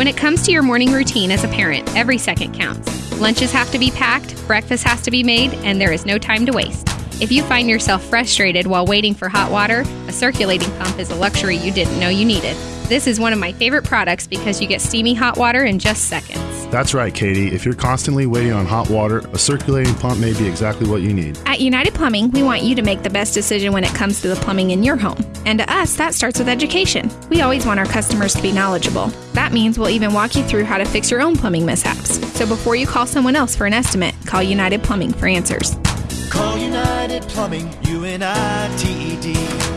When it comes to your morning routine as a parent, every second counts. Lunches have to be packed, breakfast has to be made, and there is no time to waste. If you find yourself frustrated while waiting for hot water, a circulating pump is a luxury you didn't know you needed. This is one of my favorite products because you get steamy hot water in just seconds. That's right, Katie. If you're constantly waiting on hot water, a circulating pump may be exactly what you need. At United Plumbing, we want you to make the best decision when it comes to the plumbing in your home. And to us, that starts with education. We always want our customers to be knowledgeable. That means we'll even walk you through how to fix your own plumbing mishaps. So before you call someone else for an estimate, call United Plumbing for answers. Call United Plumbing. United.